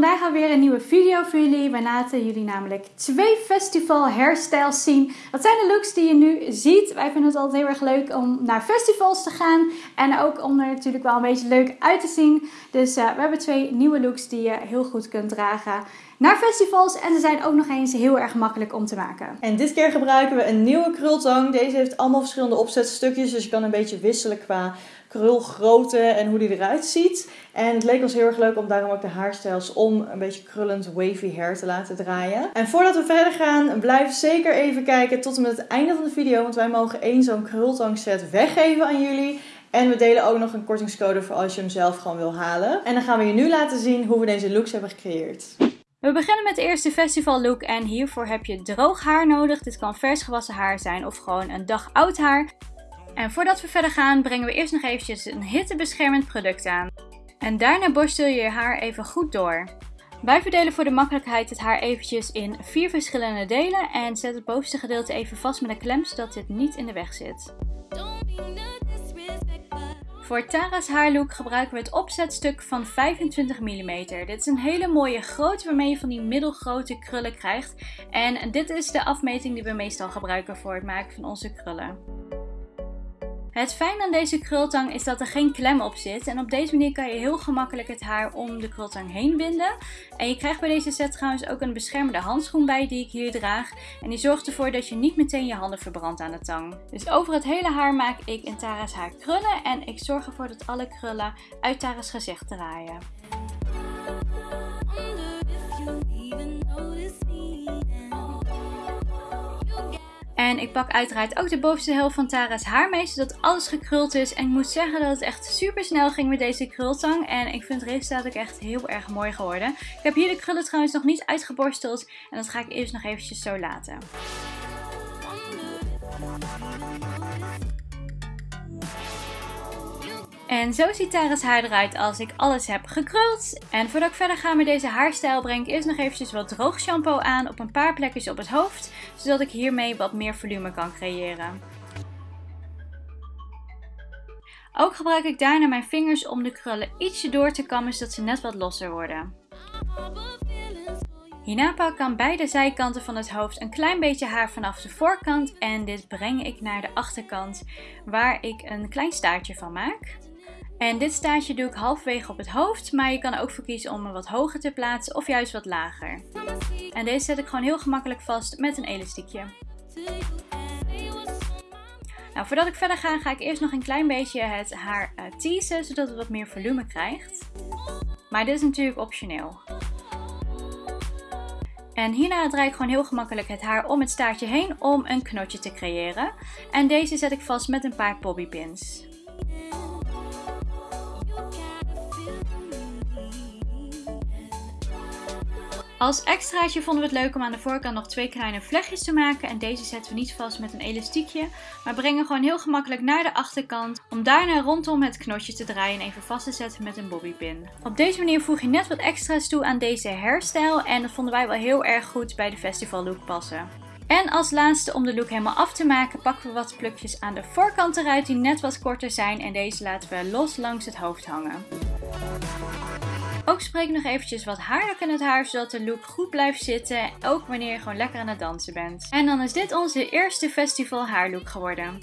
vandaag alweer een nieuwe video voor jullie. Wij laten jullie namelijk twee festival hairstyles zien. Dat zijn de looks die je nu ziet. Wij vinden het altijd heel erg leuk om naar festivals te gaan. En ook om er natuurlijk wel een beetje leuk uit te zien. Dus uh, we hebben twee nieuwe looks die je heel goed kunt dragen naar festivals. En ze zijn ook nog eens heel erg makkelijk om te maken. En dit keer gebruiken we een nieuwe krultang. Deze heeft allemaal verschillende opzetstukjes. Dus je kan een beetje wisselen qua krulgrootte en hoe die eruit ziet. En het leek ons heel erg leuk om daarom ook de haarstijls om een beetje krullend wavy hair te laten draaien. En voordat we verder gaan, blijf zeker even kijken tot en met het einde van de video. Want wij mogen één zo'n krultang set weggeven aan jullie. En we delen ook nog een kortingscode voor als je hem zelf gewoon wil halen. En dan gaan we je nu laten zien hoe we deze looks hebben gecreëerd. We beginnen met de eerste festival look en hiervoor heb je droog haar nodig. Dit kan vers gewassen haar zijn of gewoon een dag oud haar. En voordat we verder gaan brengen we eerst nog eventjes een hittebeschermend product aan. En daarna borstel je je haar even goed door. Wij verdelen voor de makkelijkheid het haar eventjes in vier verschillende delen en zet het bovenste gedeelte even vast met een klem zodat dit niet in de weg zit. Voor Tara's haarlook gebruiken we het opzetstuk van 25 mm. Dit is een hele mooie grootte waarmee je van die middelgrote krullen krijgt. En dit is de afmeting die we meestal gebruiken voor het maken van onze krullen. Het fijn aan deze krultang is dat er geen klem op zit en op deze manier kan je heel gemakkelijk het haar om de krultang heen binden. En je krijgt bij deze set trouwens ook een beschermende handschoen bij die ik hier draag en die zorgt ervoor dat je niet meteen je handen verbrandt aan de tang. Dus over het hele haar maak ik in Tara's haar krullen en ik zorg ervoor dat alle krullen uit Tara's gezicht draaien. En ik pak uiteraard ook de bovenste helft van Tara's haarmee, zodat alles gekruld is. En ik moet zeggen dat het echt super snel ging met deze krultang. En ik vind het resultaat ook echt heel erg mooi geworden. Ik heb hier de krullen trouwens nog niet uitgeborsteld. En dat ga ik eerst nog eventjes zo laten. En zo ziet Tara's haar eruit als ik alles heb gekruld. En voordat ik verder ga met deze haarstijl breng ik eerst nog eventjes wat droog shampoo aan op een paar plekjes op het hoofd. Zodat ik hiermee wat meer volume kan creëren. Ook gebruik ik daarna mijn vingers om de krullen ietsje door te kammen zodat ze net wat losser worden. Hierna pak ik aan beide zijkanten van het hoofd een klein beetje haar vanaf de voorkant en dit breng ik naar de achterkant waar ik een klein staartje van maak. En dit staartje doe ik halfwege op het hoofd, maar je kan er ook voor kiezen om hem wat hoger te plaatsen of juist wat lager. En deze zet ik gewoon heel gemakkelijk vast met een elastiekje. Nou, voordat ik verder ga, ga ik eerst nog een klein beetje het haar uh, teasen, zodat het wat meer volume krijgt. Maar dit is natuurlijk optioneel. En hierna draai ik gewoon heel gemakkelijk het haar om het staartje heen om een knotje te creëren. En deze zet ik vast met een paar bobbypins. Als extraatje vonden we het leuk om aan de voorkant nog twee kleine vlechtjes te maken. En deze zetten we niet vast met een elastiekje. Maar brengen gewoon heel gemakkelijk naar de achterkant. Om daarna rondom het knotje te draaien en even vast te zetten met een bobbypin. Op deze manier voeg je net wat extra's toe aan deze hairstyle. En dat vonden wij wel heel erg goed bij de festival look passen. En als laatste om de look helemaal af te maken pakken we wat plukjes aan de voorkant eruit die net wat korter zijn. En deze laten we los langs het hoofd hangen. Ook spreek nog eventjes wat haarlok in het haar, zodat de look goed blijft zitten. Ook wanneer je gewoon lekker aan het dansen bent. En dan is dit onze eerste festival haarlook geworden.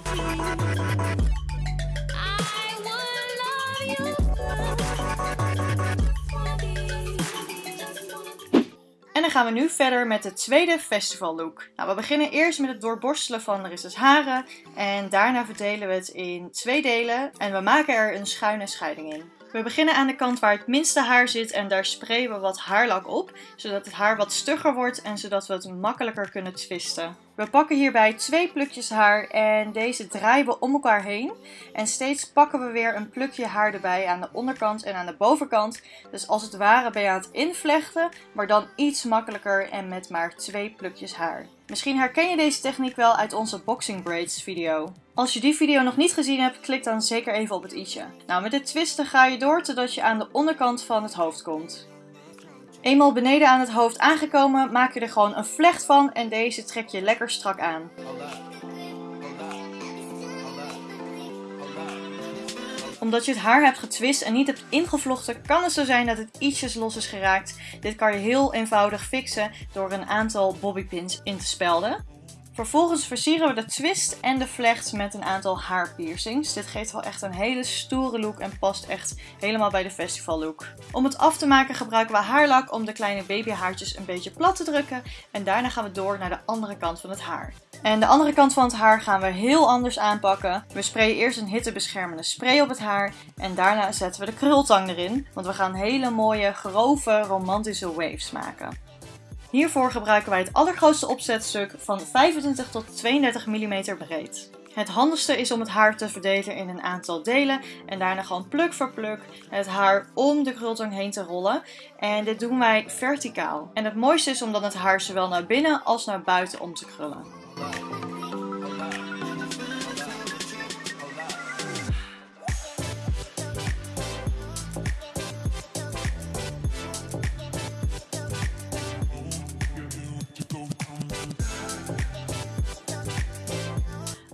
Dan gaan we nu verder met de tweede festival look. Nou, we beginnen eerst met het doorborstelen van Larissa's haren. En daarna verdelen we het in twee delen. En we maken er een schuine scheiding in. We beginnen aan de kant waar het minste haar zit en daar sprayen we wat haarlak op, zodat het haar wat stugger wordt en zodat we het makkelijker kunnen twisten. We pakken hierbij twee plukjes haar en deze draaien we om elkaar heen. En steeds pakken we weer een plukje haar erbij aan de onderkant en aan de bovenkant. Dus als het ware ben je aan het invlechten, maar dan iets makkelijker en met maar twee plukjes haar. Misschien herken je deze techniek wel uit onze boxing braids video. Als je die video nog niet gezien hebt, klik dan zeker even op het i'tje. Nou, met dit twisten ga je door totdat je aan de onderkant van het hoofd komt. Eenmaal beneden aan het hoofd aangekomen, maak je er gewoon een vlecht van en deze trek je lekker strak aan. Omdat je het haar hebt getwist en niet hebt ingevlochten, kan het zo zijn dat het ietsjes los is geraakt. Dit kan je heel eenvoudig fixen door een aantal bobbypins in te spelden. Vervolgens versieren we de twist en de vlecht met een aantal haarpiercings. Dit geeft wel echt een hele stoere look en past echt helemaal bij de festival look. Om het af te maken gebruiken we haarlak om de kleine babyhaartjes een beetje plat te drukken. En daarna gaan we door naar de andere kant van het haar. En de andere kant van het haar gaan we heel anders aanpakken. We sprayen eerst een hittebeschermende spray op het haar. En daarna zetten we de krultang erin. Want we gaan hele mooie, grove, romantische waves maken. Hiervoor gebruiken wij het allergrootste opzetstuk van 25 tot 32 mm breed. Het handigste is om het haar te verdelen in een aantal delen en daarna gewoon pluk voor pluk het haar om de krultang heen te rollen. En dit doen wij verticaal. En het mooiste is om dan het haar zowel naar binnen als naar buiten om te krullen.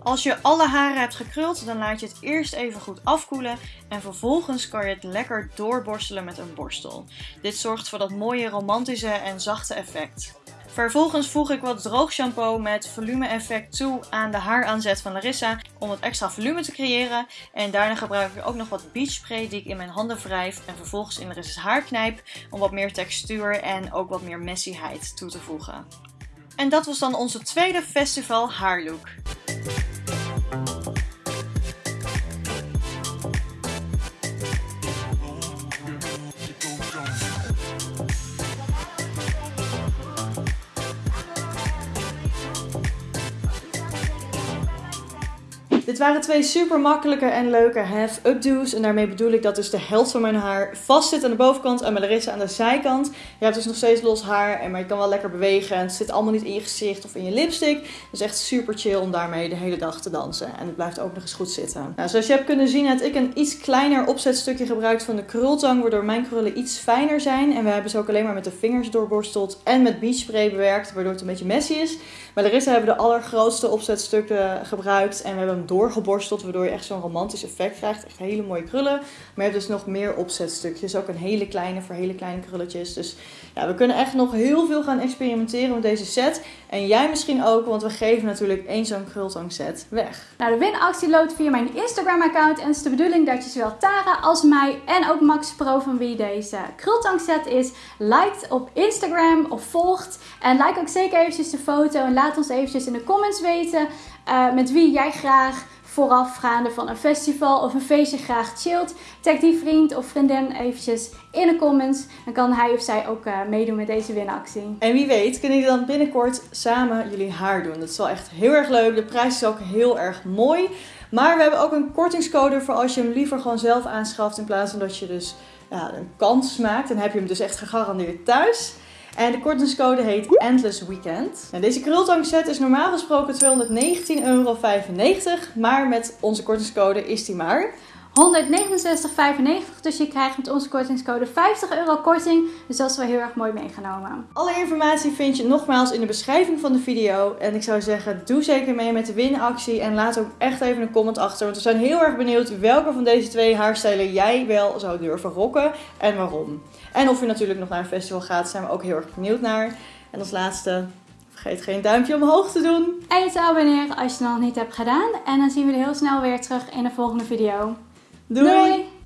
Als je alle haren hebt gekruld, dan laat je het eerst even goed afkoelen en vervolgens kan je het lekker doorborstelen met een borstel. Dit zorgt voor dat mooie romantische en zachte effect. Vervolgens voeg ik wat droog shampoo met volume effect toe aan de haaraanzet van Larissa om wat extra volume te creëren. En daarna gebruik ik ook nog wat beach spray die ik in mijn handen wrijf en vervolgens in Larissa's haar knijp om wat meer textuur en ook wat meer messyheid toe te voegen. En dat was dan onze tweede festival haarlook. Dit waren twee super makkelijke en leuke have-updo's. En daarmee bedoel ik dat dus de helft van mijn haar vast zit aan de bovenkant en Larissa aan de zijkant. Je hebt dus nog steeds los haar, maar je kan wel lekker bewegen. En het zit allemaal niet in je gezicht of in je lipstick. Dus echt super chill om daarmee de hele dag te dansen. En het blijft ook nog eens goed zitten. Nou, zoals je hebt kunnen zien heb ik een iets kleiner opzetstukje gebruikt van de krultang. Waardoor mijn krullen iets fijner zijn. En we hebben ze ook alleen maar met de vingers doorborsteld en met beach spray bewerkt. Waardoor het een beetje messy is. Maar Larissa hebben de allergrootste opzetstukken gebruikt. En we hebben hem doorgeborsteld, waardoor je echt zo'n romantisch effect krijgt. Echt hele mooie krullen. Maar je hebt dus nog meer opzetstukjes. Ook een hele kleine voor hele kleine krulletjes. Dus ja, we kunnen echt nog heel veel gaan experimenteren met deze set. En jij misschien ook, want we geven natuurlijk één zo'n krultang set weg. Nou, de winactie loopt via mijn Instagram account. En het is de bedoeling dat je zowel Tara als mij en ook Max Pro van wie deze krultang set is, liked op Instagram of volgt. En like ook zeker eventjes de foto en laat ons eventjes in de comments weten uh, met wie jij graag voorafgaande van een festival of een feestje graag chillt. Tag die vriend of vriendin eventjes in de comments. Dan kan hij of zij ook uh, meedoen met deze winactie. En wie weet kunnen jullie dan binnenkort samen jullie haar doen. Dat is wel echt heel erg leuk. De prijs is ook heel erg mooi. Maar we hebben ook een kortingscode voor als je hem liever gewoon zelf aanschaft. In plaats van dat je dus ja, een kans maakt. Dan heb je hem dus echt gegarandeerd thuis. En de kortingscode heet Endless Weekend. Nou, deze krultang set is normaal gesproken 219,95 euro. Maar met onze kortingscode is die maar 169,95. Dus je krijgt met onze kortingscode 50 euro korting. Dus dat is wel heel erg mooi meegenomen. Alle informatie vind je nogmaals in de beschrijving van de video. En ik zou zeggen, doe zeker mee met de winactie. En laat ook echt even een comment achter. Want we zijn heel erg benieuwd welke van deze twee haarstijlen jij wel zou durven rocken. En waarom. En of je natuurlijk nog naar een festival gaat, zijn we ook heel erg benieuwd naar. En als laatste, vergeet geen duimpje omhoog te doen. En je te abonneren als je het nog niet hebt gedaan. En dan zien we je heel snel weer terug in de volgende video. Doei!